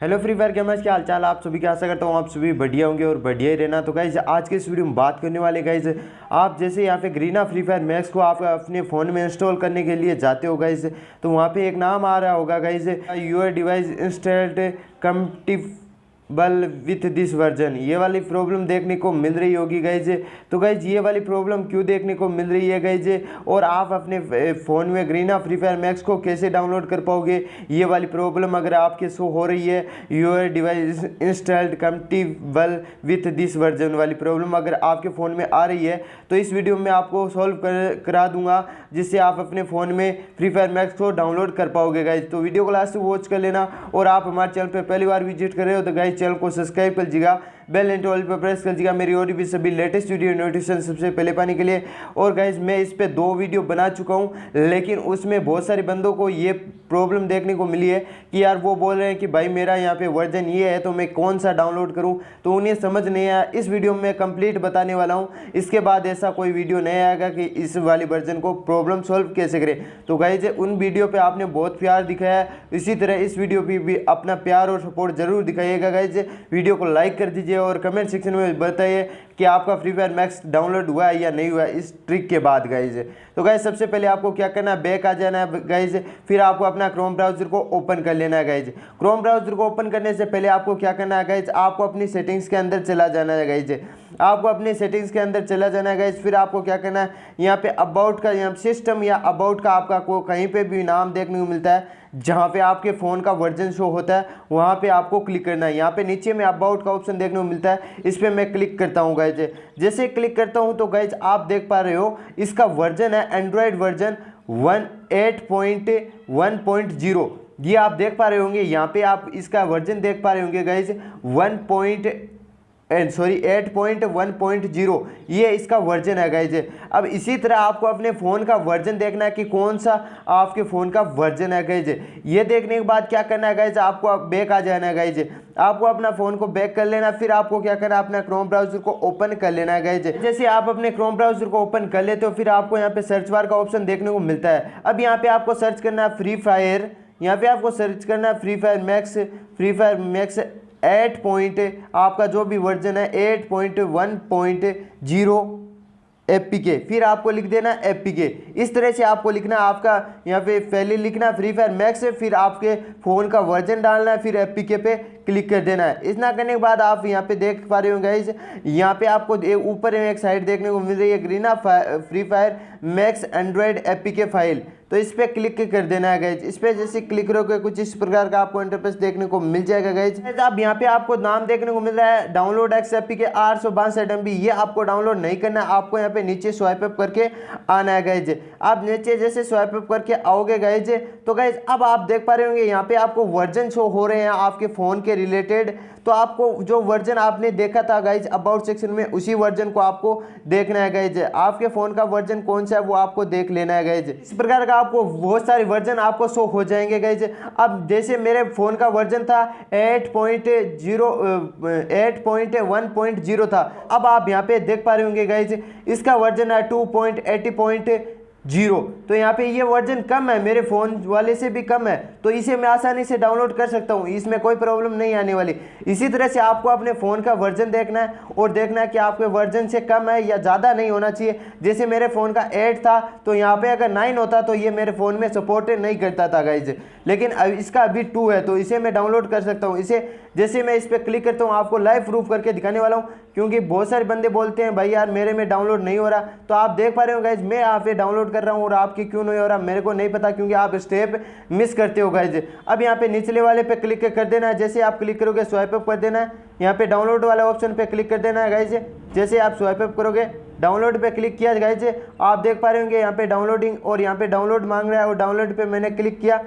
Hello free fire gamers क्या हालचाल आप सभी का? आशा करता हूँ आप सभी बढ़िया होंगे और बढ़िया ही रहना। तो गाइज़ आज के इस वीडियो में बात करने वाले गाइज़ आप जैसे यहाँ पे ग्रीना फ्री फायर मैक्स को आप अपने फ़ोन में इंस्टॉल करने के लिए जाते हो गाइज़ तो वहाँ पे एक नाम आ रहा होगा guys your device installed compatible, with this version. ये वाली प्रॉब्लम देखने को मिल रही होगी गाइज़ तो गाइज़ ये वाली प्रॉब्लम क्यों देखने को मिल रही है गाइज़ और आप अपने फ़ोन में ग्रीना फ्री फायर मैक्स को कैसे डाउनलोड कर पाओगे? ये वाली प्रॉब्लम अगर आपके शो हो रही है your device installed compatible with this version वाली प्रॉब्लम अगर आपके फ़ोन में आ रही है तो इस वीडियो में आपको सॉल्व कर, करा दूँगा, जिससे आप अपने फ़ोन में फ्री फायर मैक्स को डाउनलोड कर पाओगे गाइज़ तो वीडियो को लास्ट वॉच कर लेना, और आप हमारे चैनल पर पहली बार विज़िट कर रहे हो तो गाइज़ चैनल को सब्सक्राइब कर लीजिएगा बेल एंड ऑल पर प्रेस कर लीजिएगा मेरी और भी सभी लेटेस्ट वीडियो नोटिफिकेशन सबसे पहले पाने के लिए। और गाइज़ मैं इस पर दो वीडियो बना चुका हूँ, लेकिन उसमें बहुत सारे बंदों को ये प्रॉब्लम देखने को मिली है कि यार वो बोल रहे हैं कि भाई मेरा यहाँ पे वर्जन ये है तो मैं कौन सा डाउनलोड करूँ? तो उन्हें समझ नहीं आया। इस वीडियो में कंप्लीट बताने वाला हूँ। इसके बाद ऐसा कोई वीडियो नहीं आएगा कि इस वाली वर्जन को प्रॉब्लम सॉल्व कैसे करें। तो गाइज़ उन वीडियो पर आपने बहुत प्यार दिखाया इसी तरह इस वीडियो पर भी अपना प्यार और सपोर्ट ज़रूर दिखाइएगा गाइज़ वीडियो को लाइक कर दीजिए और कमेंट सेक्शन में बताइए। कि आपका फ्री फायर मैक्स डाउनलोड हुआ है या नहीं हुआ है, इस ट्रिक के बाद गाइज़ तो गाइज़ सबसे पहले आपको क्या करना है? बैक आ जाना है गाइज़ फिर आपको अपना क्रोम ब्राउज़र को ओपन कर लेना है गाइज़ क्रोम ब्राउज़र को ओपन करने से पहले आपको क्या करना है गाइज़ आपको अपनी सेटिंग्स के अंदर चला जाना है गाइज़ आपको अपनी सेटिंग्स के अंदर चला जाना है गाइज़ फिर आपको क्या करना है? यहाँ पे अबाउट का, यहाँ सिस्टम या अबाउट का आपका को कहीं पे भी नाम देखने को मिलता है, जहाँ पे आपके फ़ोन का वर्जन शो होता है, वहाँ पे आपको क्लिक करना है। यहाँ पे नीचे में अबाउट का ऑप्शन देखने को मिलता है, इस पर मैं क्लिक करता हूँ जैसे क्लिक करता हूँ तो गाइज़ आप देख पा रहे हो, इसका वर्जन है Android version one eight point one point zero ये आप देख पा रहे होंगे, यहाँ पे आप इसका वर्जन देख पा रहे होंगे guys one point sorry, eight point one point zero. ये इसका वर्जन है गाइज़ अब इसी तरह आपको अपने फ़ोन का वर्जन देखना है कि कौन सा आपके फ़ोन का वर्जन है गाइज़ ये देखने के बाद क्या करना है गाइज़ आपको बैक आ जाना है गाइज़ आपको अपना फ़ोन को बैक कर लेना, फिर आपको क्या करना है? अपना क्रोम ब्राउज़र को ओपन कर लेना है गाइज़ जैसे आप अपने क्रोम ब्राउज़र को ओपन कर लेते हो, फिर आपको यहाँ पे सर्च बार का ऑप्शन देखने को मिलता है. अब यहाँ पे आपको सर्च करना है फ्री फायर यहाँ पे आपको सर्च करना है Free Fire Max Free Fire Max eight point आपका जो भी वर्जन है, eight point one point zero a p k फिर आपको लिख देना एफ़ पी के इस तरह से आपको लिखना, आपका यहाँ पे पहले लिखना फ्री फायर मैक्स फिर आपके फ़ोन का वर्जन डालना है, फिर एफ़ पी के पे क्लिक कर देना है। इतना करने के बाद आप यहाँ पे देख पा रहे होंगे इस यहाँ पे आपको ऊपर एक साइड देखने को मिल रही है ग्रीना Free Fire Max Android a p k file. तो इस पर क्लिक कर देना है गाइज़ इस पर जैसे क्लिक करोगे, कुछ इस प्रकार का आपको इंटरफेस देखने को मिल जाएगा गाइज़ अब यहाँ पे आपको नाम देखने को मिल रहा है डाउनलोड एक्स एपी के आठ सौ बासठ एम ये आपको डाउनलोड नहीं करना है, आपको यहाँ पे नीचे स्वाइप अप करके आना है गाइज़ आप नीचे जैसे स्वाइप अप करके आओगे गाइज़ तो गाइज़ अब आप देख पा रहे होंगे, यहाँ पे आपको वर्जन शो हो रहे हैं आपके फ़ोन के रिलेटेड तो आपको जो वर्जन आपने देखा था गाइज़ अबाउट सेक्शन में उसी वर्जन को आपको देखना है गाइज़ आपके फ़ोन का वर्जन कौन सा है वो आपको देख लेना है गैज इस प्रकार का आपको बहुत सारे वर्जन आपको शो हो जाएँगे गैज अब जैसे मेरे फ़ोन का वर्जन था एट पॉइंट ज़ीरो था। अब आप यहाँ पे देख पा रहे होंगे गैज इसका वर्जन है two point eighty point zero. तो यहाँ पे ये वर्जन कम है, मेरे फ़ोन वाले से भी कम है तो इसे मैं आसानी से डाउनलोड कर सकता हूँ, इसमें कोई प्रॉब्लम नहीं आने वाली। इसी तरह से आपको अपने फ़ोन का वर्जन देखना है, और देखना है कि आपके वर्जन से कम है या ज़्यादा नहीं होना चाहिए। जैसे मेरे फ़ोन का एट था तो यहाँ पे अगर नाइन होता तो ये मेरे फ़ोन में सपोर्ट नहीं करता था गाइज़ लेकिन इसका अभी टू है तो इसे मैं डाउनलोड कर सकता हूँ। इसे जैसे मैं इस पर क्लिक करता हूँ, आपको लाइव प्रूफ करके दिखाने वाला हूँ, क्योंकि बहुत सारे बंदे बोलते हैं, भाई यार, मेरे में डाउनलोड नहीं हो रहा। तो आप देख पा रहे हो गाइज़ मैं यहाँ पे डाउनलोड कर रहा हूँ और आपकी क्यों नहीं हो रहा, मेरे को नहीं पता, क्योंकि आप स्टेप मिस करते हो गाइज़ अब यहाँ पे निचले वाले पे क्लिक कर देना है, जैसे आप क्लिक करोगे स्वाइप अप कर देना है। यहाँ पे डाउनलोड वाला ऑप्शन पे क्लिक कर देना है गाइज़ जैसे आप स्वाइप अप करोगे डाउनलोड पे क्लिक किया गाइज़ आप देख पा रहे होंगे, यहाँ पे डाउनलोडिंग और यहाँ पे डाउनलोड मांग रहा है और डाउनलोड पे मैंने क्लिक किया।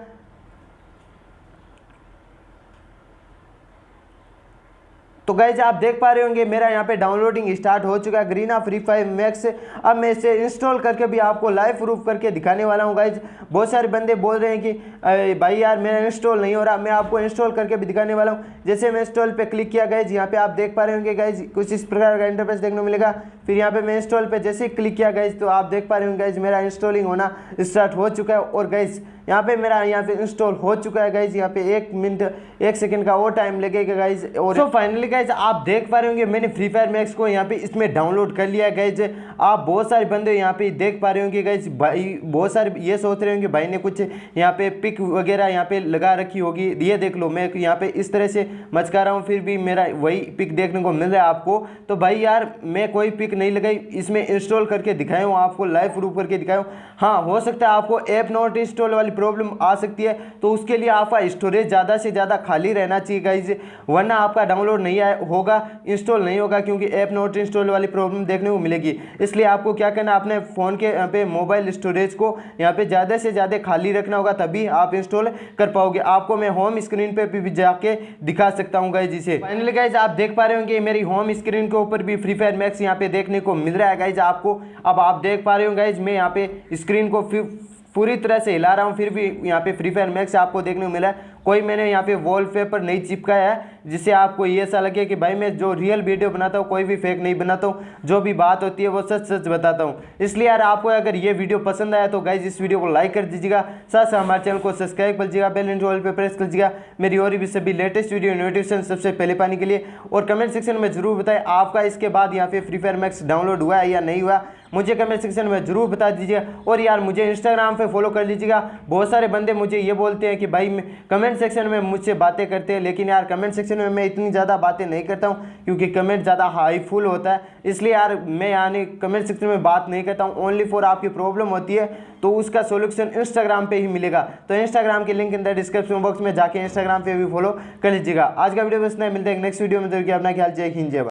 तो गैज आप देख पा रहे होंगे, मेरा यहाँ पे डाउनलोडिंग स्टार्ट हो चुका है ग्रीना फ्री फायर मैक्स अब मैं इसे इंस्टॉल करके भी आपको लाइव प्रूफ करके दिखाने वाला हूँ गाइज़ बहुत सारे बंदे बोल रहे हैं कि भाई यार, मेरा इंस्टॉल नहीं हो रहा। मैं आपको इंस्टॉल करके भी दिखाने वाला हूँ। जैसे मैं इंस्टॉल पर क्लिक किया गाइज़ यहाँ पे आप देख पा रहे होंगे गाइज़ कुछ इस प्रकार का इंटरफेस देखने को मिलेगा। फिर यहाँ पे मैं इंस्टॉल पे जैसे ही क्लिक किया गाइज़ तो आप देख पा रहे हो गाइज़ मेरा इंस्टॉलिंग होना स्टार्ट हो चुका है और गाइज़ यहाँ पे मेरा यहाँ पे इंस्टॉल हो चुका है गाइज़ यहाँ पे एक मिनट एक सेकंड का और टाइम लगेगा गाइज़ और सो फाइनली गाइज़ आप देख पा रहे होंगे, मैंने फ्री फायर मैक्स को यहाँ पे इसमें डाउनलोड कर लिया गाइज़ आप बहुत सारे बंदे यहाँ पे देख पा रहे होंगे गाइज़ भाई, बहुत सारे ये सोच रहे होंगे, भाई ने कुछ यहाँ पे पिक वगैरह यहाँ पे लगा रखी होगी. ये देख लो, मैं यहाँ पे इस तरह से मचका रहा हूँ, फिर भी मेरा वही पिक देखने को मिल रहा है आपको. तो भाई यार, मैं कोई पिक नहीं लगाई, इसमें इंस्टॉल करके दिखाया हूँ, आपको लाइव प्रूफ करके दिखाया हूँ। हाँ हो सकता है आपको ऐप नॉट इंस्टॉल वाली प्रॉब्लम आ सकती है तो उसके लिए आपका स्टोरेज ज़्यादा से ज़्यादा खाली रहना चाहिए गाइज़ वरना आपका डाउनलोड नहीं आए, होगा इंस्टॉल नहीं होगा, क्योंकि ऐप नॉट इंस्टॉल वाली प्रॉब्लम देखने को मिलेगी। इसलिए आपको क्या करना, अपने फ़ोन के पे मोबाइल स्टोरेज को यहाँ पे ज़्यादा से ज़्यादा खाली रखना होगा, तभी आप इंस्टॉल कर पाओगे। आपको मैं होम स्क्रीन पे भी जाके दिखा सकता हूँ गाइज़ इसे। फाइनली गाइज़ आप देख पा रहे होंगे, मेरी होम स्क्रीन के ऊपर भी फ्री फायर मैक्स यहाँ पे देखने को मिल रहा है गाइज़ आपको। अब आप देख पा रहे हो गाइज़ मैं यहाँ पे स्क्रीन को पूरी तरह से हिला रहा हूँ, फिर भी यहाँ पे फ्री फायर मैक्स आपको देखने को मिला है। कोई मैंने यहाँ पे वॉलपेपर नहीं चिपकाया है, जिससे आपको ये ऐसा लगे कि भाई मैं जो रियल वीडियो बनाता हूँ, कोई भी फेक नहीं बनाता हूँ। जो भी बात होती है वो सच सच बताता हूँ। इसलिए यार आपको अगर ये वीडियो पसंद आया तो गाइज़ इस वीडियो को लाइक कर दीजिएगा। साथ साथ हमारे चैनल को सब्सक्राइब कर लीजिएगा बेल इंटरवल पर प्रेस कर लीजिएगा मेरी और भी सभी लेटेस्ट वीडियो नोटिफिकेशन सबसे पहले पाने के लिए। और कमेंट सेक्शन में ज़रूर बताएँ, आपका इसके बाद यहाँ पे फ्री फायर मैक्स डाउनलोड हुआ है या नहीं हुआ? मुझे कमेंट सेक्शन में ज़रूर बता दीजिएगा। और यार मुझे इंस्टाग्राम पे फॉलो कर लीजिएगा बहुत सारे बंदे मुझे ये बोलते हैं कि भाई कमेंट सेक्शन में मुझसे बातें करते हैं, लेकिन यार कमेंट सेक्शन में मैं इतनी ज़्यादा बातें नहीं करता हूँ, क्योंकि कमेंट ज़्यादा हाईफुल होता है। इसलिए यार मैं यानी कमेंट सेक्शन में बात नहीं करता हूँ ओनली फॉर आपकी प्रॉब्लम होती है तो उसका सोल्यूशन इंस्टाग्राम पर ही मिलेगा। तो इंस्टाग्राम के लिंक अंदर डिस्क्रिप्शन बॉक्स में जाके इंस्टाग्राम पर भी फॉलो कर लीजिएगा। आज का वीडियो बस नहीं मिलता है नेक्स्ट वीडियो में तो अपना ख्याल, जय हिंद, जय